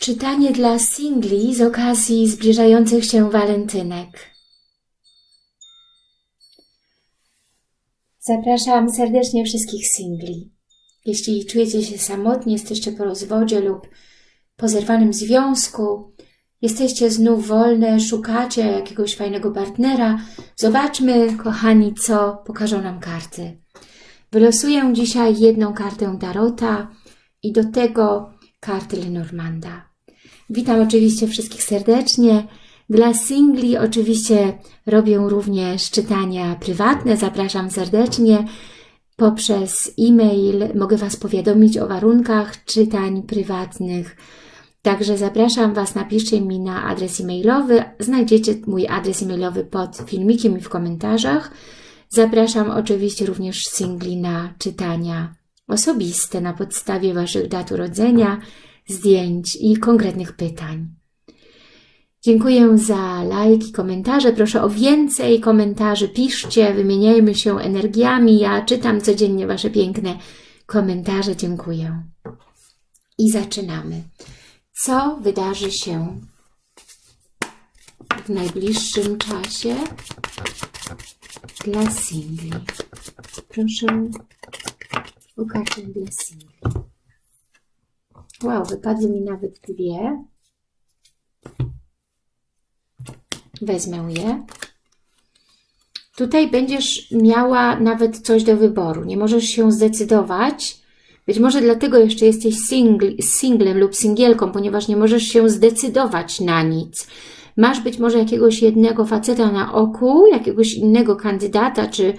Czytanie dla singli z okazji zbliżających się walentynek. Zapraszam serdecznie wszystkich singli. Jeśli czujecie się samotni, jesteście po rozwodzie lub po zerwanym związku, jesteście znów wolne, szukacie jakiegoś fajnego partnera, zobaczmy, kochani, co pokażą nam karty. Wylosuję dzisiaj jedną kartę Tarota i do tego karty Lenormanda. Witam oczywiście wszystkich serdecznie. Dla singli oczywiście robię również czytania prywatne. Zapraszam serdecznie. Poprzez e-mail mogę Was powiadomić o warunkach czytań prywatnych. Także zapraszam Was, napiszcie mi na adres e-mailowy. Znajdziecie mój adres e-mailowy pod filmikiem i w komentarzach. Zapraszam oczywiście również singli na czytania osobiste na podstawie Waszych dat urodzenia, zdjęć i konkretnych pytań. Dziękuję za lajki, komentarze. Proszę o więcej komentarzy. Piszcie, wymieniajmy się energiami. Ja czytam codziennie Wasze piękne komentarze. Dziękuję. I zaczynamy. Co wydarzy się w najbliższym czasie dla singli? Proszę o kartę dla singli. Wow, wypadły mi nawet dwie. Wezmę je. Tutaj będziesz miała nawet coś do wyboru. Nie możesz się zdecydować. Być może dlatego jeszcze jesteś singl, singlem lub singielką, ponieważ nie możesz się zdecydować na nic. Masz być może jakiegoś jednego faceta na oku, jakiegoś innego kandydata, czy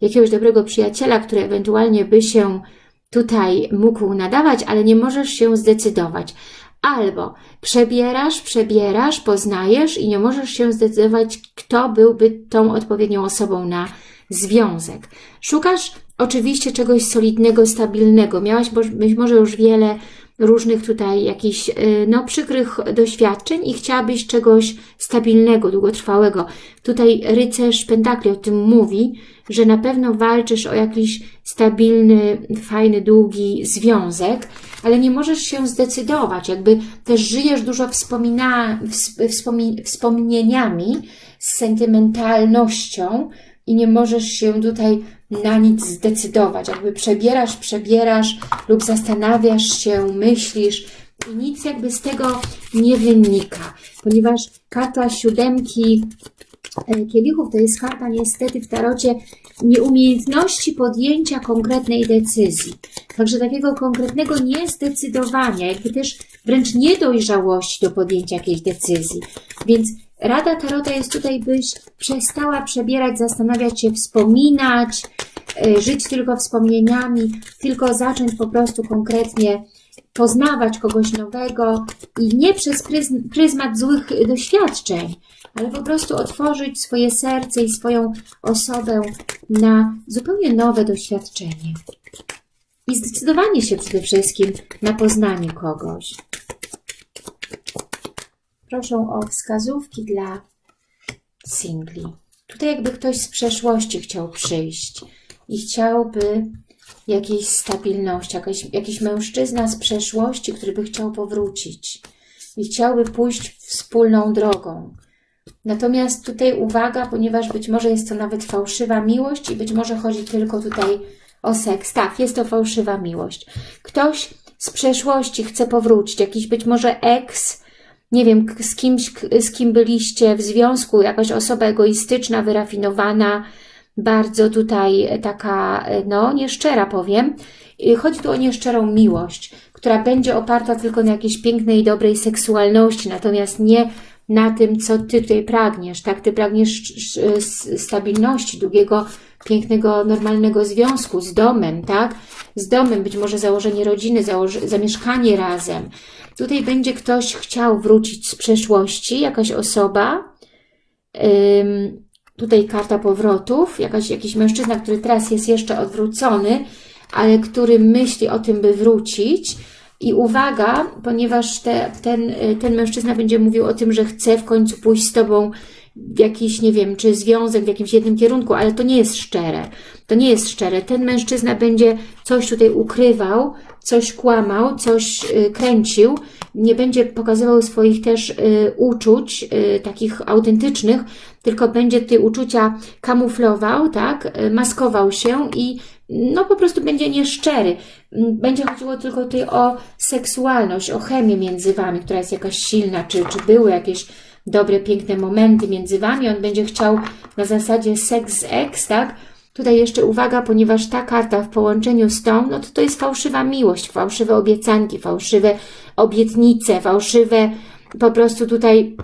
jakiegoś dobrego przyjaciela, który ewentualnie by się tutaj mógł nadawać, ale nie możesz się zdecydować. Albo przebierasz, przebierasz, poznajesz i nie możesz się zdecydować, kto byłby tą odpowiednią osobą na związek. Szukasz oczywiście czegoś solidnego, stabilnego. Miałaś być może już wiele różnych tutaj jakichś y, no, przykrych doświadczeń i chciałabyś czegoś stabilnego, długotrwałego. Tutaj rycerz pentakli o tym mówi, że na pewno walczysz o jakiś stabilny, fajny, długi związek, ale nie możesz się zdecydować, jakby też żyjesz dużo wspomina, wspomi, wspomnieniami, z sentymentalnością i nie możesz się tutaj na nic zdecydować, jakby przebierasz, przebierasz lub zastanawiasz się, myślisz i nic jakby z tego nie wynika, ponieważ karta siódemki e, kielichów to jest karta niestety w tarocie nieumiejętności podjęcia konkretnej decyzji. Także takiego konkretnego niezdecydowania, jakby też wręcz niedojrzałości do podjęcia jakiejś decyzji. Więc Rada Tarota jest tutaj, byś przestała przebierać, zastanawiać się, wspominać, żyć tylko wspomnieniami, tylko zacząć po prostu konkretnie poznawać kogoś nowego i nie przez pryzmat złych doświadczeń, ale po prostu otworzyć swoje serce i swoją osobę na zupełnie nowe doświadczenie. I zdecydowanie się przede wszystkim na poznanie kogoś. Proszę o wskazówki dla singli. Tutaj jakby ktoś z przeszłości chciał przyjść i chciałby jakiejś stabilności, jakiś, jakiś mężczyzna z przeszłości, który by chciał powrócić i chciałby pójść wspólną drogą. Natomiast tutaj uwaga, ponieważ być może jest to nawet fałszywa miłość i być może chodzi tylko tutaj o seks. Tak, jest to fałszywa miłość. Ktoś z przeszłości chce powrócić, jakiś być może eks, nie wiem, z kimś, z kim byliście w związku, jakaś osoba egoistyczna, wyrafinowana, bardzo tutaj taka, no, nieszczera powiem. Chodzi tu o nieszczerą miłość, która będzie oparta tylko na jakiejś pięknej, dobrej seksualności, natomiast nie na tym, co Ty tutaj pragniesz, tak? Ty pragniesz stabilności, długiego, pięknego, normalnego związku z domem, tak? Z domem, być może założenie rodziny, zamieszkanie razem. Tutaj będzie ktoś chciał wrócić z przeszłości, jakaś osoba, tutaj karta powrotów, jakaś, jakiś mężczyzna, który teraz jest jeszcze odwrócony, ale który myśli o tym, by wrócić, i uwaga, ponieważ te, ten, ten mężczyzna będzie mówił o tym, że chce w końcu pójść z Tobą jakiś, nie wiem, czy związek w jakimś jednym kierunku, ale to nie jest szczere. To nie jest szczere. Ten mężczyzna będzie coś tutaj ukrywał, coś kłamał, coś y, kręcił, nie będzie pokazywał swoich też y, uczuć, y, takich autentycznych, tylko będzie te uczucia kamuflował, tak, maskował się i no po prostu będzie nieszczery. Mm, Będzie chodziło tylko tutaj o seksualność, o chemię między Wami, która jest jakaś silna, czy, czy były jakieś dobre, piękne momenty między Wami. On będzie chciał na zasadzie seks z ex, tak? Tutaj jeszcze uwaga, ponieważ ta karta w połączeniu z tą, no to to jest fałszywa miłość, fałszywe obiecanki, fałszywe obietnice, fałszywe po prostu tutaj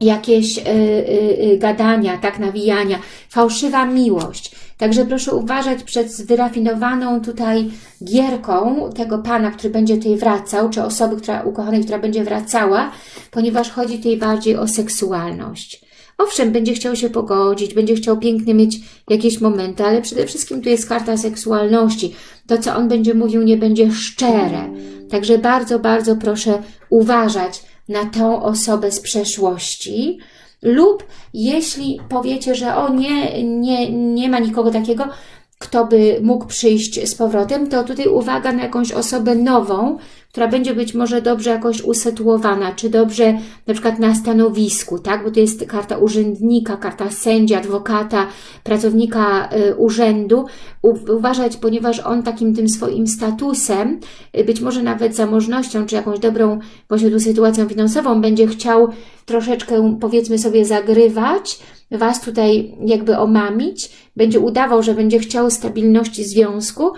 jakieś y, y, y, gadania, tak, nawijania, fałszywa miłość. Także proszę uważać przed wyrafinowaną tutaj gierką tego Pana, który będzie tutaj wracał, czy osoby która, ukochanej, która będzie wracała, ponieważ chodzi tutaj bardziej o seksualność. Owszem, będzie chciał się pogodzić, będzie chciał pięknie mieć jakieś momenty, ale przede wszystkim tu jest karta seksualności. To, co on będzie mówił, nie będzie szczere. Także bardzo, bardzo proszę uważać na tą osobę z przeszłości. Lub jeśli powiecie, że o nie, nie, nie ma nikogo takiego, kto by mógł przyjść z powrotem, to tutaj uwaga na jakąś osobę nową, która będzie być może dobrze jakoś usytuowana, czy dobrze na przykład na stanowisku, tak? Bo to jest karta urzędnika, karta sędzia, adwokata, pracownika y, urzędu. Uważać, ponieważ on takim tym swoim statusem, y, być może nawet zamożnością, czy jakąś dobrą właśnie tu sytuacją finansową, będzie chciał troszeczkę, powiedzmy sobie, zagrywać, Was tutaj jakby omamić, będzie udawał, że będzie chciał stabilności związku,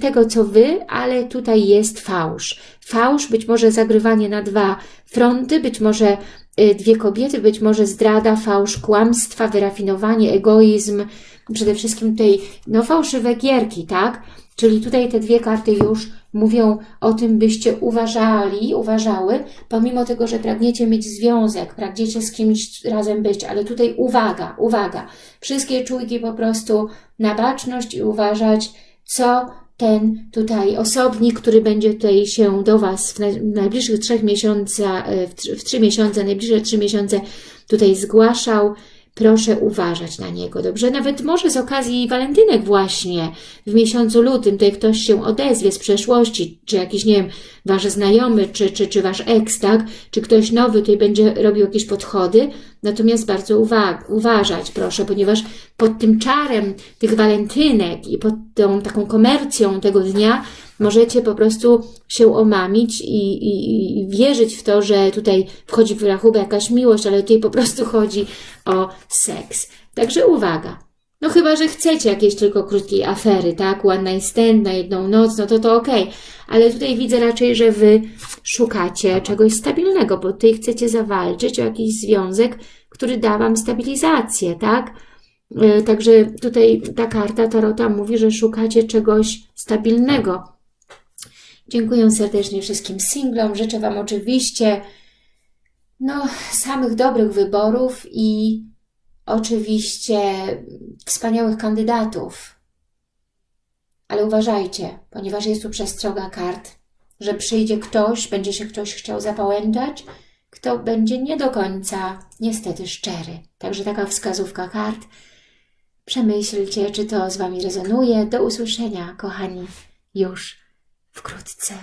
tego co Wy, ale tutaj jest fałsz. Fałsz, być może zagrywanie na dwa fronty, być może y, dwie kobiety, być może zdrada, fałsz, kłamstwa, wyrafinowanie, egoizm, przede wszystkim tutaj no, fałszywe gierki, tak? Czyli tutaj te dwie karty już mówią o tym, byście uważali, uważały, pomimo tego, że pragniecie mieć związek, pragniecie z kimś razem być, ale tutaj uwaga, uwaga, wszystkie czujki po prostu na baczność i uważać, co ten tutaj osobnik, który będzie tutaj się do Was w naj- w najbliższych trzech miesiącach, e, w trzy miesiące, najbliższe trzy miesiące tutaj zgłaszał, proszę uważać na niego, dobrze? Nawet może z okazji walentynek właśnie w miesiącu lutym tutaj ktoś się odezwie z przeszłości, czy jakiś, nie wiem, Wasz znajomy, czy, czy, czy Wasz ex, tak? Czy ktoś nowy tutaj będzie robił jakieś podchody, natomiast bardzo uwa uważać, proszę, ponieważ pod tym czarem tych walentynek i pod tą taką komercją tego dnia możecie po prostu się omamić i, i, i wierzyć w to, że tutaj wchodzi w rachubę jakaś miłość, ale tutaj po prostu chodzi o seks. Także uwaga. No chyba, że chcecie jakiejś tylko krótkiej afery, tak? One night stand na jedną noc, no to to okej. Ale tutaj widzę raczej, że Wy szukacie czegoś stabilnego, bo tutaj chcecie zawalczyć o jakiś związek, który da Wam stabilizację, tak? Yy, Także tutaj ta karta Tarota mówi, że szukacie czegoś stabilnego. Dziękuję serdecznie wszystkim singlom. Życzę Wam oczywiście no, samych dobrych wyborów i oczywiście wspaniałych kandydatów. Ale uważajcie, ponieważ jest tu przestroga kart, że przyjdzie ktoś, będzie się ktoś chciał zapałęczać, kto będzie nie do końca niestety szczery. Także taka wskazówka kart. Przemyślcie, czy to z Wami rezonuje. Do usłyszenia, kochani, już wkrótce.